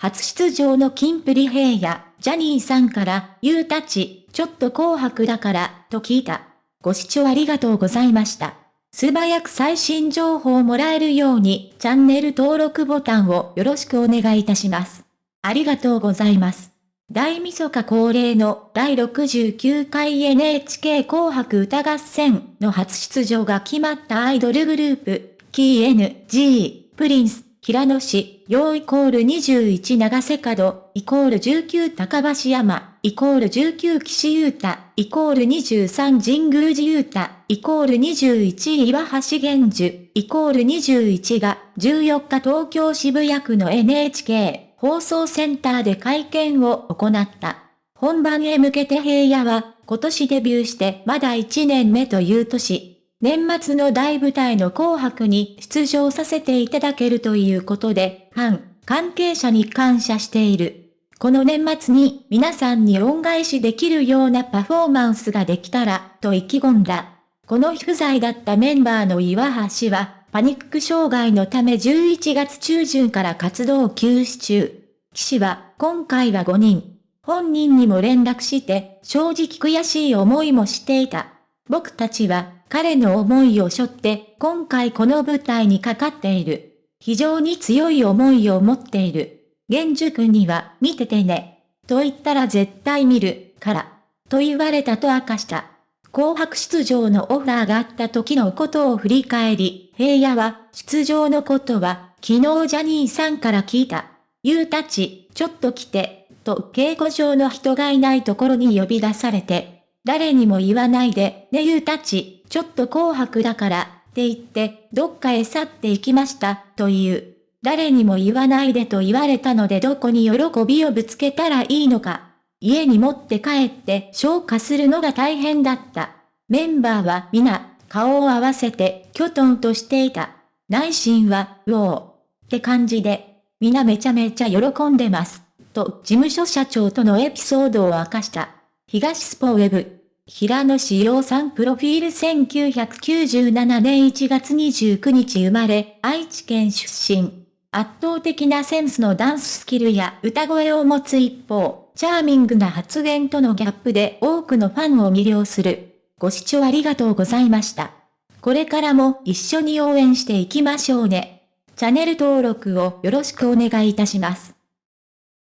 初出場のキンプリヘイヤ、ジャニーさんから、ユーたち、ちょっと紅白だから、と聞いた。ご視聴ありがとうございました。素早く最新情報をもらえるように、チャンネル登録ボタンをよろしくお願いいたします。ありがとうございます。大晦日恒例の第69回 NHK 紅白歌合戦の初出場が決まったアイドルグループ、KNG、プリンス、平野市、陽イコール21長瀬角、イコール19高橋山、イコール19岸優太、イコール23神宮寺優太、イコール21岩橋玄樹、イコール21が14日東京渋谷区の NHK 放送センターで会見を行った。本番へ向けて平野は今年デビューしてまだ1年目という年、年末の大舞台の紅白に出場させていただけるということで、ファン、関係者に感謝している。この年末に皆さんに恩返しできるようなパフォーマンスができたら、と意気込んだ。この日不在だったメンバーの岩橋は、パニック障害のため11月中旬から活動休止中。騎士は、今回は5人。本人にも連絡して、正直悔しい思いもしていた。僕たちは、彼の思いを背負って今回この舞台にかかっている。非常に強い思いを持っている。玄樹君には見ててね。と言ったら絶対見る、から。と言われたと明かした。紅白出場のオファーがあった時のことを振り返り、平野は出場のことは昨日ジャニーさんから聞いた。ゆうたち、ちょっと来て、と稽古場の人がいないところに呼び出されて、誰にも言わないで、ねゆうたち、ちょっと紅白だから、って言って、どっかへ去って行きました、という。誰にも言わないでと言われたのでどこに喜びをぶつけたらいいのか。家に持って帰って消化するのが大変だった。メンバーは皆、顔を合わせて、きょとんとしていた。内心は、うおー。って感じで、皆めちゃめちゃ喜んでます。と、事務所社長とのエピソードを明かした。東スポウェブ。平野志陽さんプロフィール1997年1月29日生まれ、愛知県出身。圧倒的なセンスのダンススキルや歌声を持つ一方、チャーミングな発言とのギャップで多くのファンを魅了する。ご視聴ありがとうございました。これからも一緒に応援していきましょうね。チャンネル登録をよろしくお願いいたします。